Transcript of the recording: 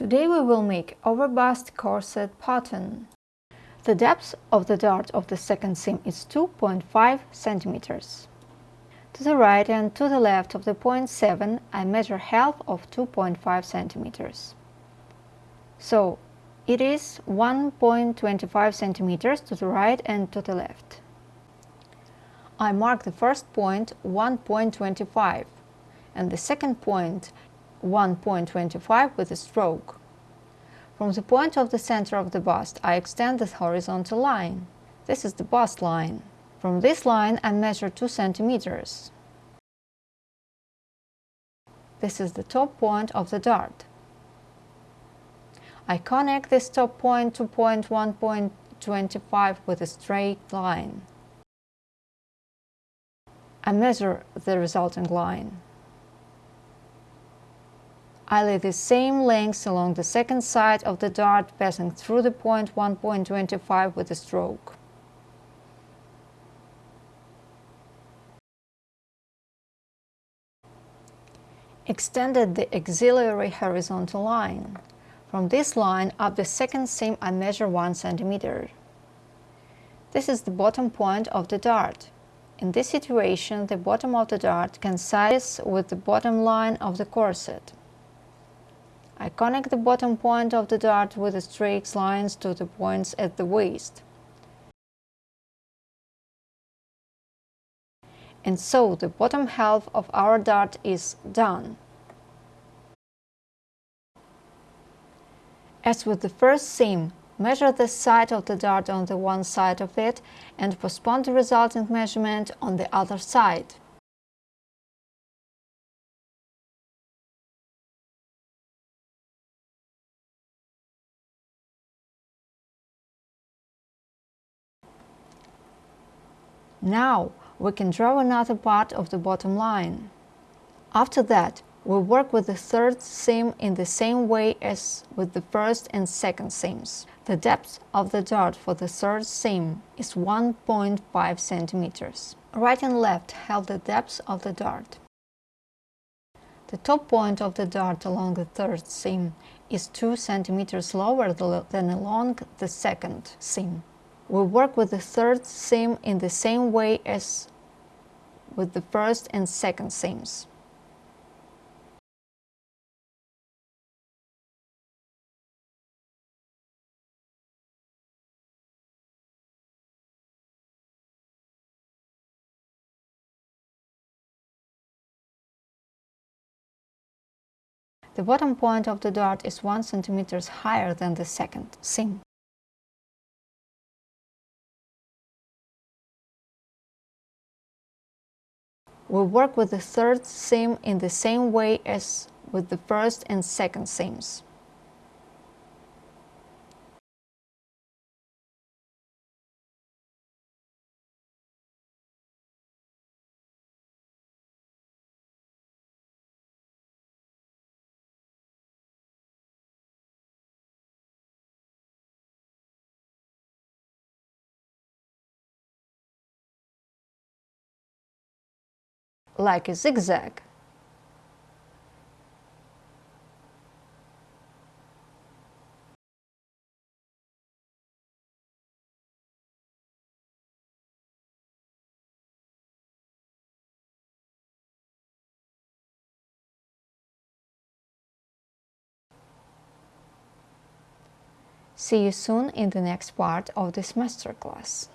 Today we will make overbust corset pattern. The depth of the dart of the second seam is 2.5 centimeters. To the right and to the left of the point 7 I measure half of 2.5 centimeters. So it is 1.25 centimeters to the right and to the left. I mark the first point 1.25 and the second point 1.25 with a stroke. From the point of the center of the bust, I extend the horizontal line. This is the bust line. From this line, I measure 2 centimeters. This is the top point of the dart. I connect this top point to point 1.25 with a straight line. I measure the resulting line. I lay the same length along the second side of the dart passing through the point 1.25 with a stroke. Extended the auxiliary horizontal line. From this line up the second seam I measure 1 cm. This is the bottom point of the dart. In this situation, the bottom of the dart coincides with the bottom line of the corset. I connect the bottom point of the dart with the straight lines to the points at the waist. And so the bottom half of our dart is done. As with the first seam, measure the side of the dart on the one side of it and postpone the resulting measurement on the other side. Now we can draw another part of the bottom line. After that, we work with the third seam in the same way as with the first and second seams. The depth of the dart for the third seam is 1.5 centimeters. Right and left have the depth of the dart. The top point of the dart along the third seam is 2 centimeters lower than along the second seam. We work with the third seam in the same way as with the first and second seams. The bottom point of the dart is 1 cm higher than the second seam. We work with the third seam in the same way as with the first and second seams. Like a zigzag. See you soon in the next part of this masterclass.